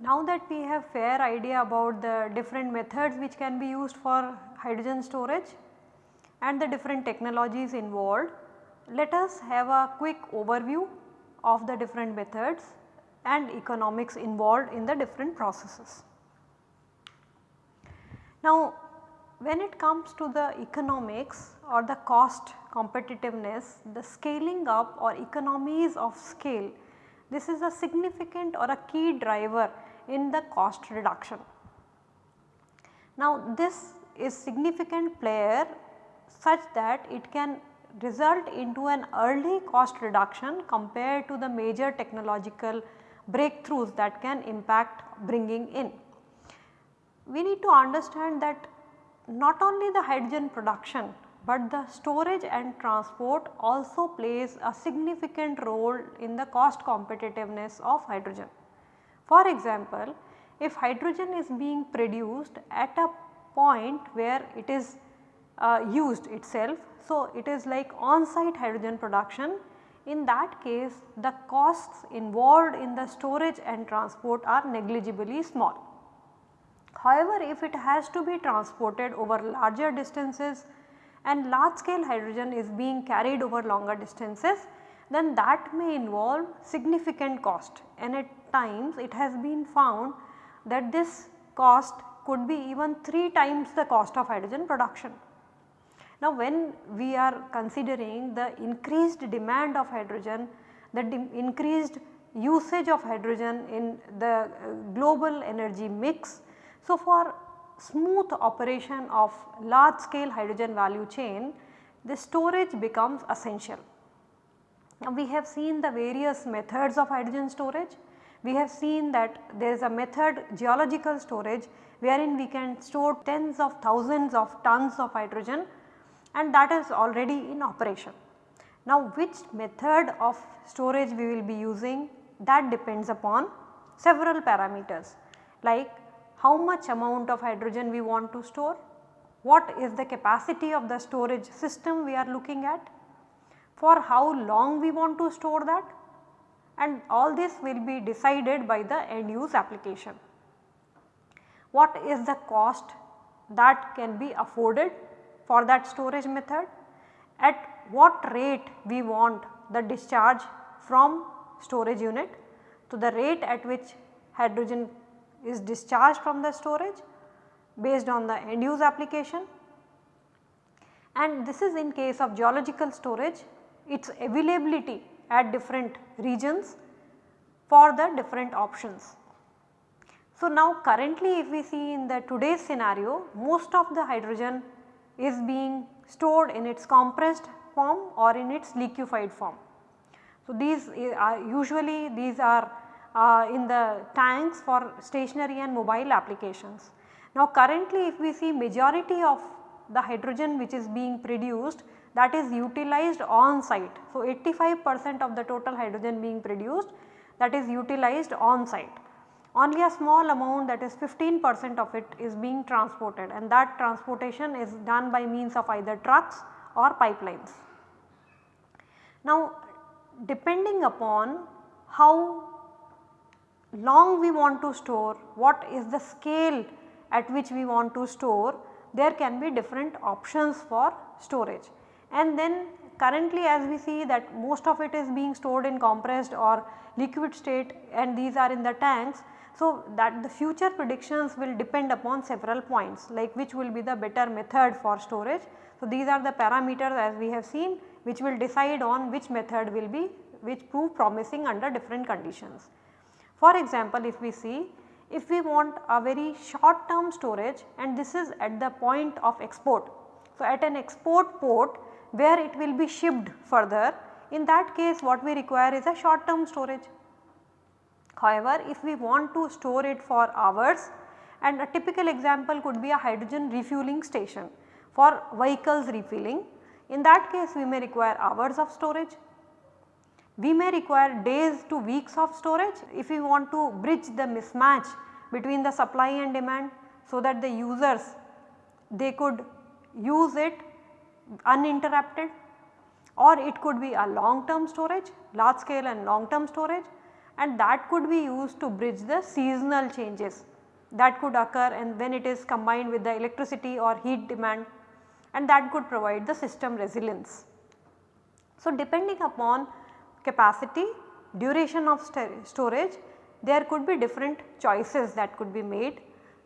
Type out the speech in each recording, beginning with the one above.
Now that we have fair idea about the different methods which can be used for hydrogen storage and the different technologies involved, let us have a quick overview of the different methods and economics involved in the different processes. Now when it comes to the economics or the cost competitiveness, the scaling up or economies of scale, this is a significant or a key driver in the cost reduction. Now this is significant player such that it can result into an early cost reduction compared to the major technological breakthroughs that can impact bringing in. We need to understand that not only the hydrogen production, but the storage and transport also plays a significant role in the cost competitiveness of hydrogen. For example, if hydrogen is being produced at a point where it is uh, used itself. So, it is like on site hydrogen production in that case the costs involved in the storage and transport are negligibly small. However, if it has to be transported over larger distances and large scale hydrogen is being carried over longer distances then that may involve significant cost and at times it has been found that this cost could be even 3 times the cost of hydrogen production. Now when we are considering the increased demand of hydrogen, the increased usage of hydrogen in the uh, global energy mix. So for smooth operation of large scale hydrogen value chain, the storage becomes essential. Now we have seen the various methods of hydrogen storage. We have seen that there is a method geological storage wherein we can store tens of thousands of tons of hydrogen and that is already in operation. Now which method of storage we will be using that depends upon several parameters like how much amount of hydrogen we want to store, what is the capacity of the storage system we are looking at, for how long we want to store that and all this will be decided by the end use application. What is the cost that can be afforded for that storage method, at what rate we want the discharge from storage unit? To the rate at which hydrogen is discharged from the storage based on the end use application. And this is in case of geological storage its availability at different regions for the different options. So, now currently if we see in the today's scenario most of the hydrogen is being stored in its compressed form or in its liquefied form. So, these are usually these are uh, in the tanks for stationary and mobile applications. Now currently if we see majority of the hydrogen which is being produced that is utilized on site. So 85 percent of the total hydrogen being produced that is utilized on site. Only a small amount that is 15 percent of it is being transported and that transportation is done by means of either trucks or pipelines. Now depending upon how long we want to store, what is the scale at which we want to store, there can be different options for storage. And then currently as we see that most of it is being stored in compressed or liquid state and these are in the tanks. So, that the future predictions will depend upon several points like which will be the better method for storage. So, these are the parameters as we have seen which will decide on which method will be which prove promising under different conditions. For example, if we see if we want a very short term storage and this is at the point of export. So, at an export port where it will be shipped further in that case what we require is a short term storage. However, if we want to store it for hours and a typical example could be a hydrogen refueling station for vehicles refilling in that case we may require hours of storage. We may require days to weeks of storage if we want to bridge the mismatch between the supply and demand so that the users they could use it uninterrupted or it could be a long term storage large scale and long term storage and that could be used to bridge the seasonal changes that could occur and when it is combined with the electricity or heat demand and that could provide the system resilience. So, depending upon capacity, duration of storage there could be different choices that could be made.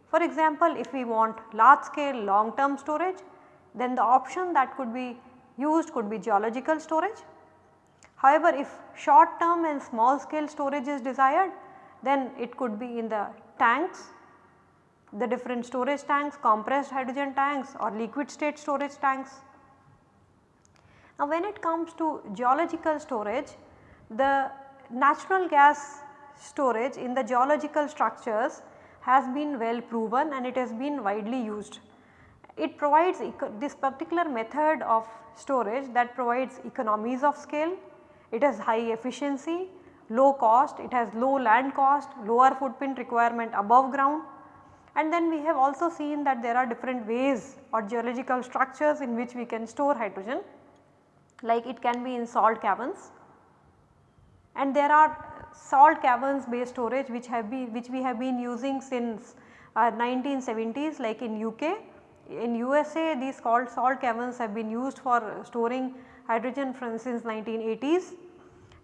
For example, if we want large scale long term storage then the option that could be used could be geological storage. However, if short term and small scale storage is desired then it could be in the tanks, the different storage tanks, compressed hydrogen tanks or liquid state storage tanks. Now when it comes to geological storage, the natural gas storage in the geological structures has been well proven and it has been widely used. It provides this particular method of storage that provides economies of scale, it has high efficiency, low cost, it has low land cost, lower footprint requirement above ground. And then we have also seen that there are different ways or geological structures in which we can store hydrogen. Like it can be in salt caverns. And there are salt caverns based storage which have been which we have been using since uh, 1970s like in UK. In USA these called salt caverns have been used for storing hydrogen from since 1980s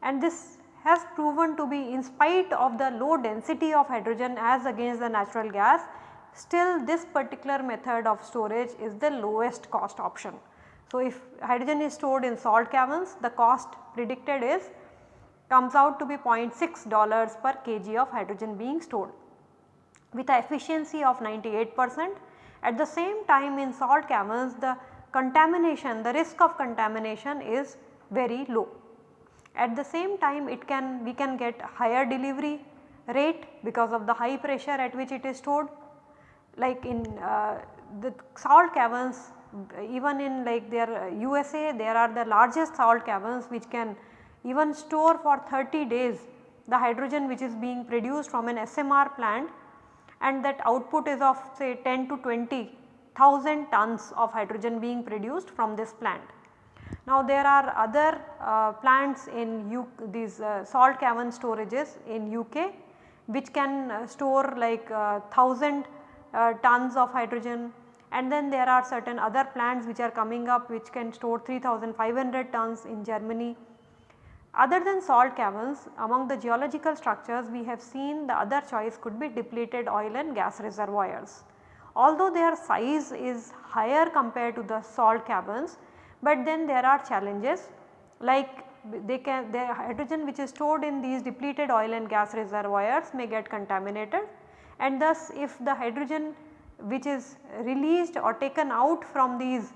and this has proven to be in spite of the low density of hydrogen as against the natural gas still this particular method of storage is the lowest cost option. So, if hydrogen is stored in salt caverns the cost predicted is comes out to be 0.6 dollars per kg of hydrogen being stored with a efficiency of 98 percent. At the same time in salt caverns the contamination the risk of contamination is very low. At the same time it can we can get higher delivery rate because of the high pressure at which it is stored like in uh, the salt caverns even in like their USA there are the largest salt caverns which can even store for 30 days the hydrogen which is being produced from an SMR plant and that output is of say 10 to 20 thousand tons of hydrogen being produced from this plant. Now there are other uh, plants in U these uh, salt cavern storages in UK which can uh, store like 1000 uh, uh, tons of hydrogen and then there are certain other plants which are coming up which can store 3500 tons in Germany other than salt caverns among the geological structures we have seen the other choice could be depleted oil and gas reservoirs. Although their size is higher compared to the salt caverns, but then there are challenges like they can the hydrogen which is stored in these depleted oil and gas reservoirs may get contaminated and thus if the hydrogen which is released or taken out from these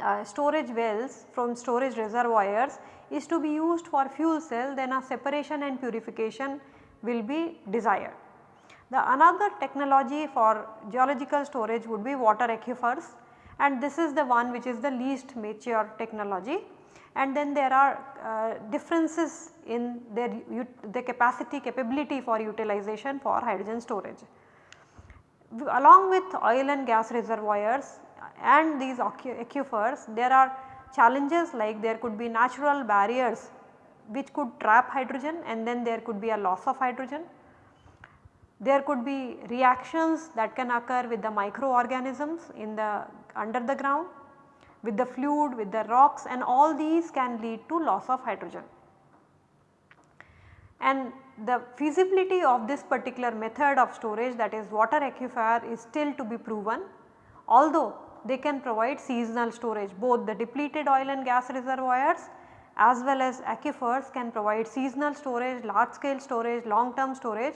uh, storage wells from storage reservoirs is to be used for fuel cell then a separation and purification will be desired. The another technology for geological storage would be water aquifers and this is the one which is the least mature technology and then there are uh, differences in their the capacity capability for utilization for hydrogen storage. Along with oil and gas reservoirs and these aquifers there are challenges like there could be natural barriers which could trap hydrogen and then there could be a loss of hydrogen. There could be reactions that can occur with the microorganisms in the under the ground with the fluid with the rocks and all these can lead to loss of hydrogen. And the feasibility of this particular method of storage that is water aquifer is still to be proven although they can provide seasonal storage both the depleted oil and gas reservoirs as well as aquifers can provide seasonal storage, large scale storage, long term storage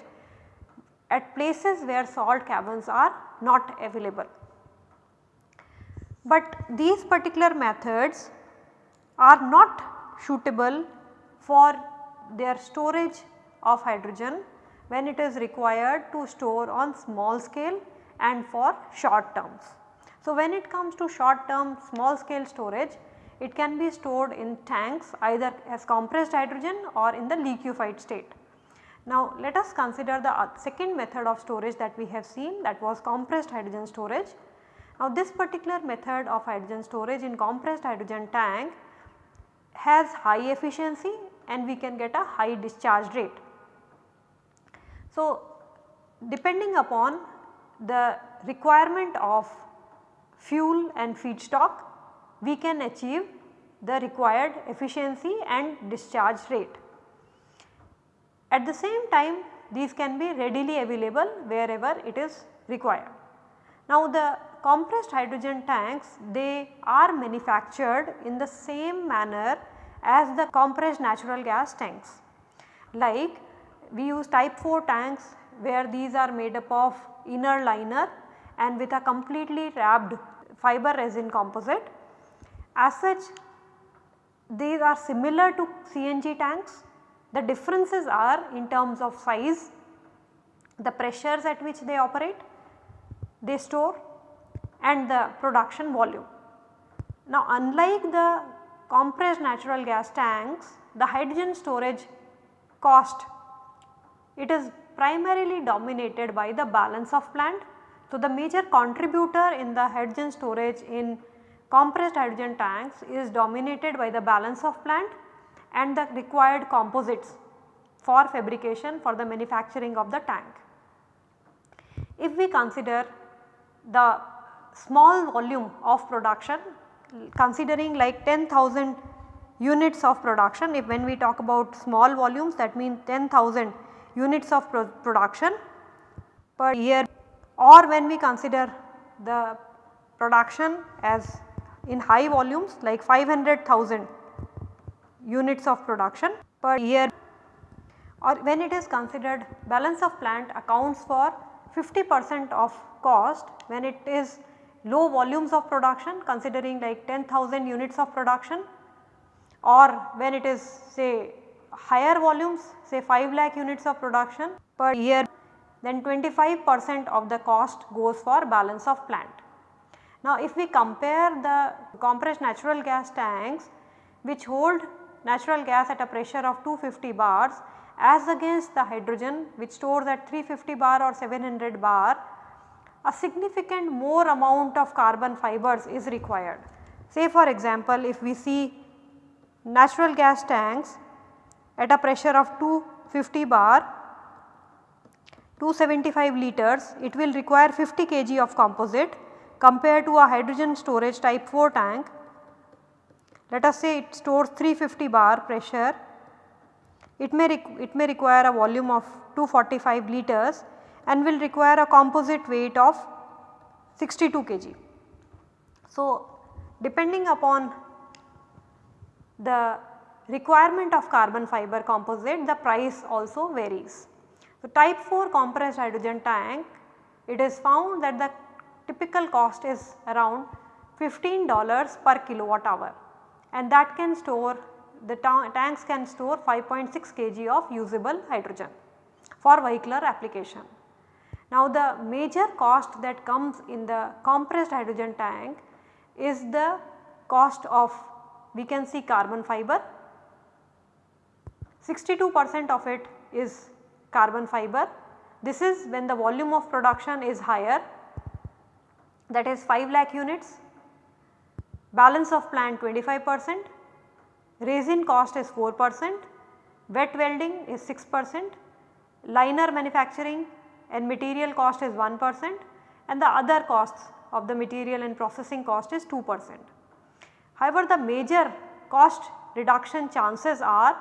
at places where salt caverns are not available. But these particular methods are not suitable for their storage of hydrogen when it is required to store on small scale and for short terms. So, when it comes to short term small scale storage it can be stored in tanks either as compressed hydrogen or in the liquefied state. Now let us consider the uh, second method of storage that we have seen that was compressed hydrogen storage. Now this particular method of hydrogen storage in compressed hydrogen tank has high efficiency and we can get a high discharge rate. So depending upon the requirement of fuel and feedstock we can achieve the required efficiency and discharge rate. At the same time these can be readily available wherever it is required. Now the compressed hydrogen tanks they are manufactured in the same manner as the compressed natural gas tanks. Like we use type 4 tanks where these are made up of inner liner and with a completely wrapped fiber resin composite. As such these are similar to CNG tanks. The differences are in terms of size, the pressures at which they operate, they store and the production volume. Now unlike the compressed natural gas tanks, the hydrogen storage cost, it is primarily dominated by the balance of plant. So the major contributor in the hydrogen storage in compressed hydrogen tanks is dominated by the balance of plant and the required composites for fabrication for the manufacturing of the tank. If we consider the small volume of production considering like 10,000 units of production. If when we talk about small volumes that means 10,000 units of pro production per year or when we consider the production as in high volumes like 500,000 units of production per year or when it is considered balance of plant accounts for 50 percent of cost when it is low volumes of production considering like 10,000 units of production or when it is say higher volumes say 5 lakh units of production per year then 25 percent of the cost goes for balance of plant. Now if we compare the compressed natural gas tanks which hold natural gas at a pressure of 250 bars as against the hydrogen which stores at 350 bar or 700 bar a significant more amount of carbon fibers is required. Say for example, if we see natural gas tanks at a pressure of 250 bar 275 liters it will require 50 kg of composite compared to a hydrogen storage type 4 tank. Let us say it stores 350 bar pressure it may, it may require a volume of 245 liters and will require a composite weight of 62 kg. So, depending upon the requirement of carbon fiber composite the price also varies. So, type 4 compressed hydrogen tank it is found that the typical cost is around $15 per kilowatt hour and that can store the ta tanks can store 5.6 kg of usable hydrogen for vehicular application. Now the major cost that comes in the compressed hydrogen tank is the cost of we can see carbon fiber. 62 percent of it is carbon fiber. This is when the volume of production is higher. That is 5 lakh units, balance of plant 25 percent, resin cost is 4 percent, wet welding is 6 percent, liner manufacturing and material cost is 1 percent and the other costs of the material and processing cost is 2 percent. However, the major cost reduction chances are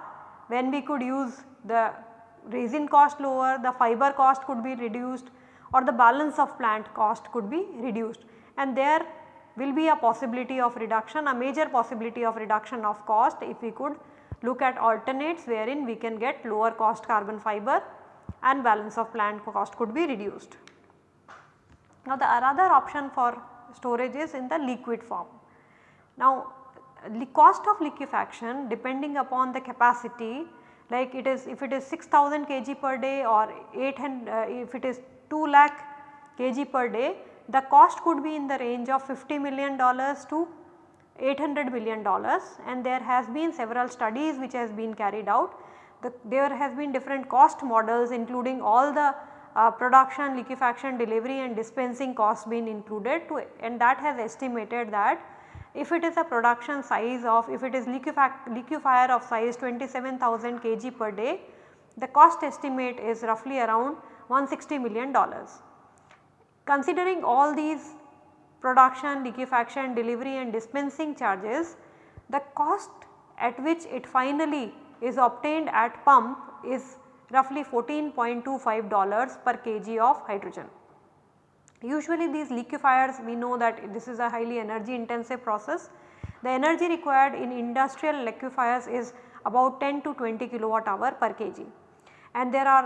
when we could use the resin cost lower, the fiber cost could be reduced or the balance of plant cost could be reduced and there will be a possibility of reduction, a major possibility of reduction of cost if we could look at alternates wherein we can get lower cost carbon fiber and balance of plant cost could be reduced. Now the another option for storage is in the liquid form. Now the cost of liquefaction depending upon the capacity like it is if it is 6000 kg per day or 800 uh, if it is 2 lakh kg per day the cost could be in the range of 50 million dollars to 800 million dollars and there has been several studies which has been carried out. The, there has been different cost models including all the uh, production, liquefaction, delivery and dispensing costs been included to and that has estimated that if it is a production size of if it is liquefier of size 27,000 kg per day the cost estimate is roughly around 160 million dollars. Considering all these production, liquefaction, delivery and dispensing charges, the cost at which it finally is obtained at pump is roughly 14.25 dollars per kg of hydrogen. Usually these liquefiers we know that this is a highly energy intensive process. The energy required in industrial liquefiers is about 10 to 20 kilowatt hour per kg and there are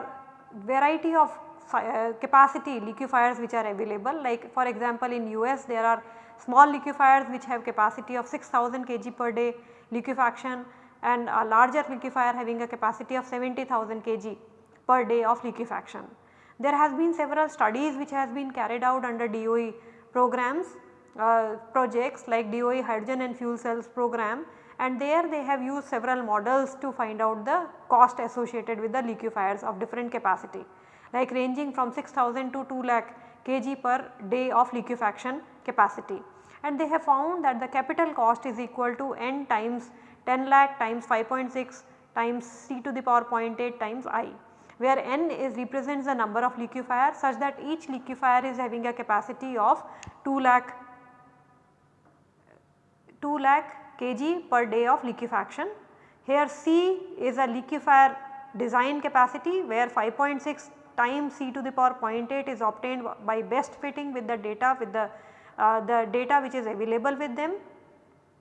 variety of uh, capacity liquefiers which are available like for example in US there are small liquefiers which have capacity of 6000 kg per day liquefaction and a larger liquefier having a capacity of 70,000 kg per day of liquefaction. There has been several studies which has been carried out under DOE programs uh, projects like DOE hydrogen and fuel cells program and there they have used several models to find out the cost associated with the liquefiers of different capacity like ranging from 6000 to 2 lakh kg per day of liquefaction capacity. And they have found that the capital cost is equal to n times 10 lakh times 5.6 times c to the power 0.8 times i where n is represents the number of liquefier such that each liquefier is having a capacity of 2 lakh 2 lakh kg per day of liquefaction. Here C is a liquefier design capacity where 5.6 times C to the power 0.8 is obtained by best fitting with the data with the, uh, the data which is available with them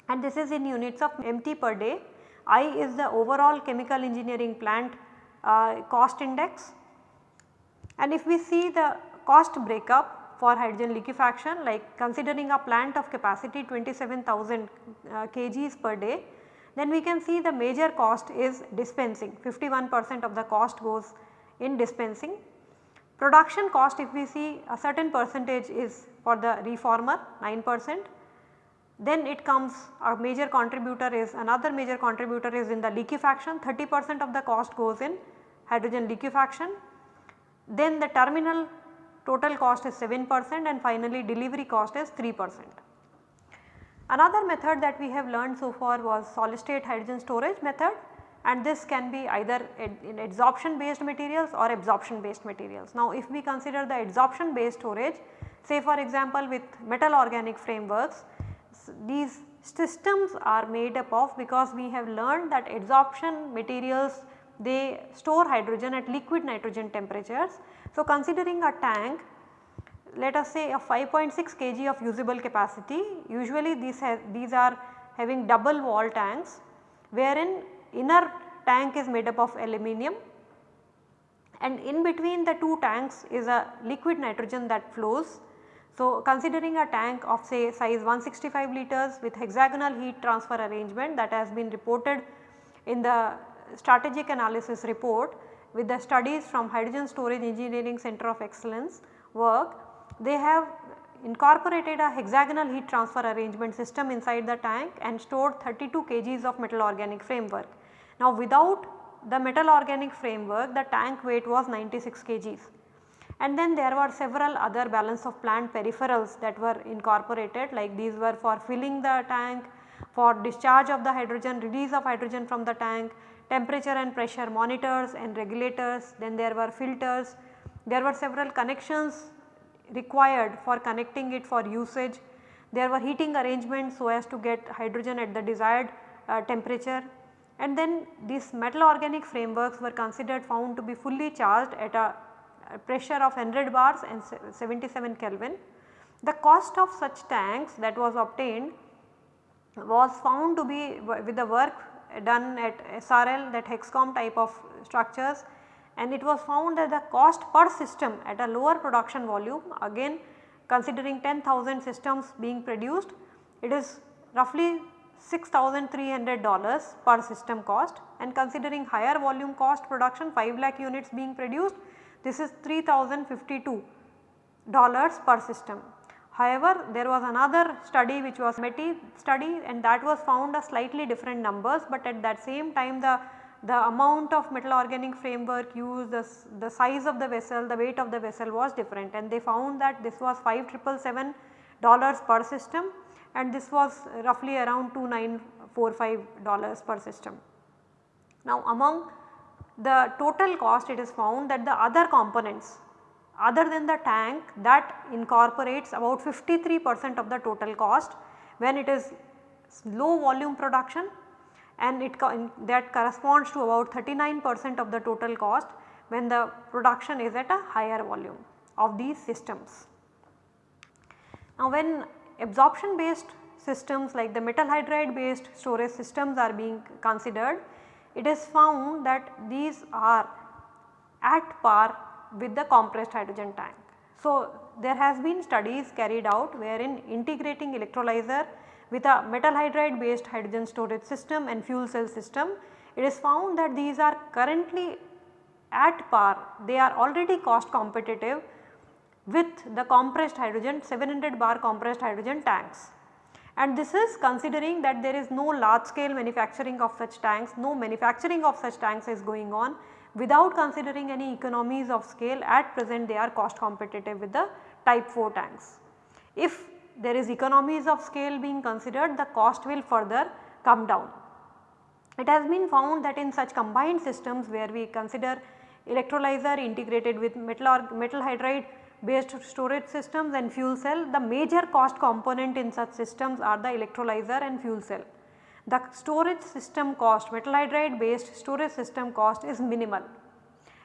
and this is in units of MT per day. I is the overall chemical engineering plant uh, cost index. And if we see the cost breakup for hydrogen liquefaction like considering a plant of capacity 27,000 uh, kgs per day, then we can see the major cost is dispensing 51 percent of the cost goes in dispensing. Production cost if we see a certain percentage is for the reformer 9 percent. Then it comes a major contributor is another major contributor is in the liquefaction 30 percent of the cost goes in hydrogen liquefaction. Then the terminal total cost is 7 percent and finally delivery cost is 3 percent. Another method that we have learned so far was solid state hydrogen storage method and this can be either in adsorption based materials or absorption based materials. Now if we consider the adsorption based storage say for example with metal organic frameworks these systems are made up of because we have learned that adsorption materials they store hydrogen at liquid nitrogen temperatures. So, considering a tank let us say a 5.6 kg of usable capacity usually these, these are having double wall tanks wherein inner tank is made up of aluminum and in between the two tanks is a liquid nitrogen that flows. So, considering a tank of say size 165 liters with hexagonal heat transfer arrangement that has been reported in the strategic analysis report with the studies from Hydrogen Storage Engineering Center of Excellence work, they have incorporated a hexagonal heat transfer arrangement system inside the tank and stored 32 kgs of metal organic framework. Now without the metal organic framework the tank weight was 96 kgs and then there were several other balance of plant peripherals that were incorporated like these were for filling the tank, for discharge of the hydrogen, release of hydrogen from the tank, temperature and pressure monitors and regulators, then there were filters, there were several connections required for connecting it for usage, there were heating arrangements so as to get hydrogen at the desired uh, temperature. And then these metal organic frameworks were considered found to be fully charged at a, a pressure of 100 bars and 77 Kelvin. The cost of such tanks that was obtained was found to be with the work done at SRL that Hexcom type of structures and it was found that the cost per system at a lower production volume again considering 10,000 systems being produced it is roughly $6,300 per system cost and considering higher volume cost production 5 lakh units being produced this is $3,052 per system. However, there was another study which was METI study and that was found a slightly different numbers, but at that same time the, the amount of metal organic framework used, the, the size of the vessel, the weight of the vessel was different and they found that this was 5777 dollars per system and this was roughly around 2945 dollars per system. Now among the total cost it is found that the other components other than the tank that incorporates about 53 percent of the total cost when it is low volume production and it that corresponds to about 39 percent of the total cost when the production is at a higher volume of these systems. Now when absorption based systems like the metal hydride based storage systems are being considered, it is found that these are at par with the compressed hydrogen tank. So, there has been studies carried out wherein integrating electrolyzer with a metal hydride based hydrogen storage system and fuel cell system, it is found that these are currently at par, they are already cost competitive with the compressed hydrogen 700 bar compressed hydrogen tanks. And this is considering that there is no large scale manufacturing of such tanks, no manufacturing of such tanks is going on without considering any economies of scale at present they are cost competitive with the type 4 tanks. If there is economies of scale being considered the cost will further come down. It has been found that in such combined systems where we consider electrolyzer integrated with metal, or metal hydride based storage systems and fuel cell the major cost component in such systems are the electrolyzer and fuel cell. The storage system cost metal hydride based storage system cost is minimal.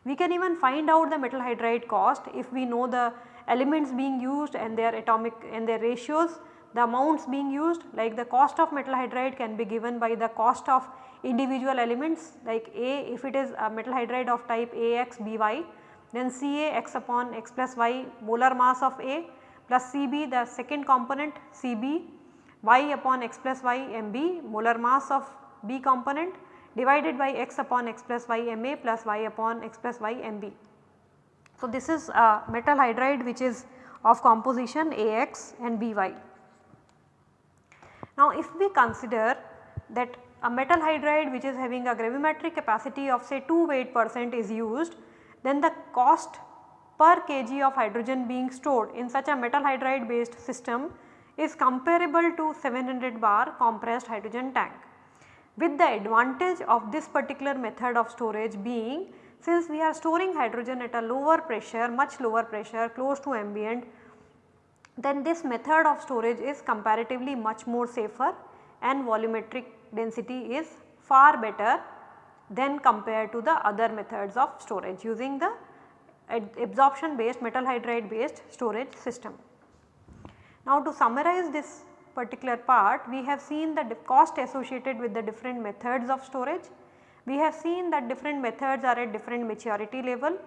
We can even find out the metal hydride cost if we know the elements being used and their atomic and their ratios the amounts being used like the cost of metal hydride can be given by the cost of individual elements like A if it is a metal hydride of type AX BY then Ca x upon x plus y molar mass of A plus Cb the second component Cb y upon x plus y Mb molar mass of B component divided by x upon x plus y Ma plus y upon x plus y Mb. So, this is a metal hydride which is of composition Ax and By. Now, if we consider that a metal hydride which is having a gravimetric capacity of say 2 weight percent is used then the cost per kg of hydrogen being stored in such a metal hydride based system is comparable to 700 bar compressed hydrogen tank. With the advantage of this particular method of storage being since we are storing hydrogen at a lower pressure much lower pressure close to ambient then this method of storage is comparatively much more safer and volumetric density is far better than compared to the other methods of storage using the absorption based metal hydride based storage system. Now to summarize this particular part we have seen the cost associated with the different methods of storage. We have seen that different methods are at different maturity level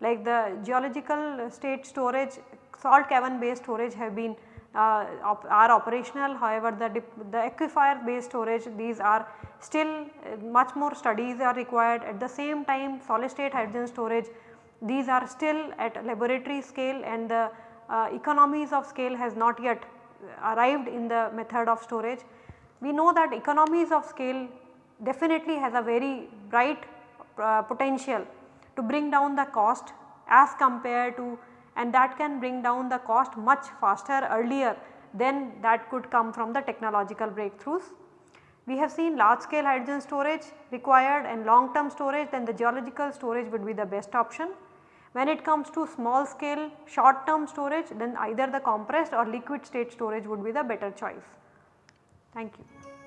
like the geological state storage salt cavern based storage have been uh, op are operational however the, the aquifer based storage these are still uh, much more studies are required at the same time solid state hydrogen storage these are still at laboratory scale and the uh, economies of scale has not yet arrived in the method of storage. We know that economies of scale definitely has a very bright uh, potential to bring down the cost as compared to and that can bring down the cost much faster earlier than that could come from the technological breakthroughs. We have seen large scale hydrogen storage required and long term storage then the geological storage would be the best option. When it comes to small scale short term storage then either the compressed or liquid state storage would be the better choice. Thank you.